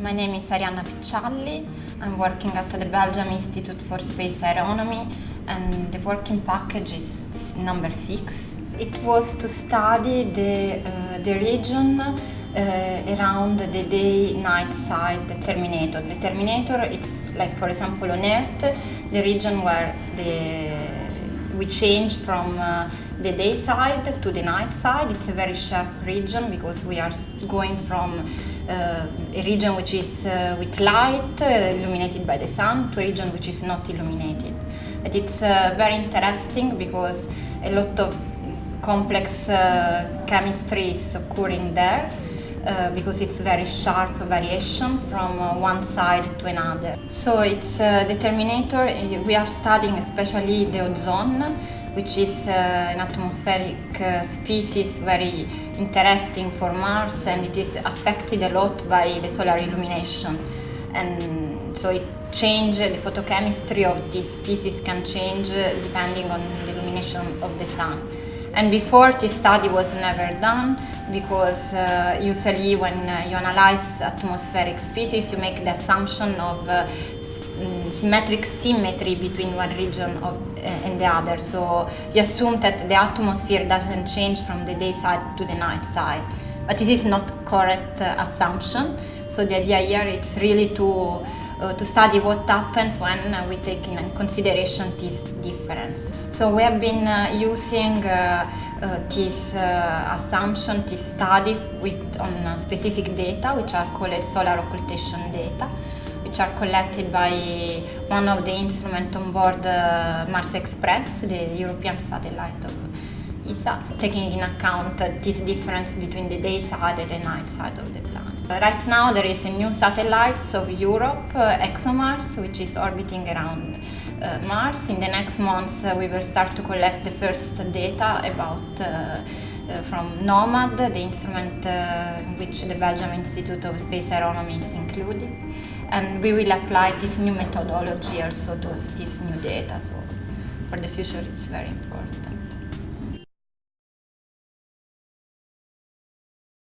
My name is Arianna Piccialli. I'm working at the Belgium Institute for Space Aeronomy and the working package is number six. It was to study the, uh, the region uh, around the day-night side, the terminator. The terminator, it's like for example on Earth, the region where the, we change from uh, the day side to the night side. It's a very sharp region because we are going from uh, a region which is uh, with light uh, illuminated by the sun to a region which is not illuminated. And it's uh, very interesting because a lot of complex uh, chemistry is occurring there. Uh, because it's very sharp variation from uh, one side to another. So it's uh, the terminator, we are studying especially the ozone, which is uh, an atmospheric uh, species very interesting for Mars and it is affected a lot by the solar illumination. And so it change, the photochemistry of this species can change depending on the illumination of the sun. And before this study was never done because uh, usually when uh, you analyze atmospheric species you make the assumption of uh, mm, symmetric symmetry between one region of, uh, and the other. So you assume that the atmosphere doesn't change from the day side to the night side. But this is not correct uh, assumption. So the idea here is really to uh, to study what happens when uh, we take in consideration this difference. So we have been uh, using uh, uh, this uh, assumption, this study with, on specific data which are called solar occultation data which are collected by one of the instruments on board Mars Express, the European satellite of taking in account this difference between the day side and the night side of the planet. Right now there is a new satellite of Europe, uh, ExoMars, which is orbiting around uh, Mars. In the next months uh, we will start to collect the first data about uh, uh, from NOMAD, the instrument uh, which the Belgium Institute of Space Aeronomy is included. And we will apply this new methodology also to this new data. So for the future it's very important.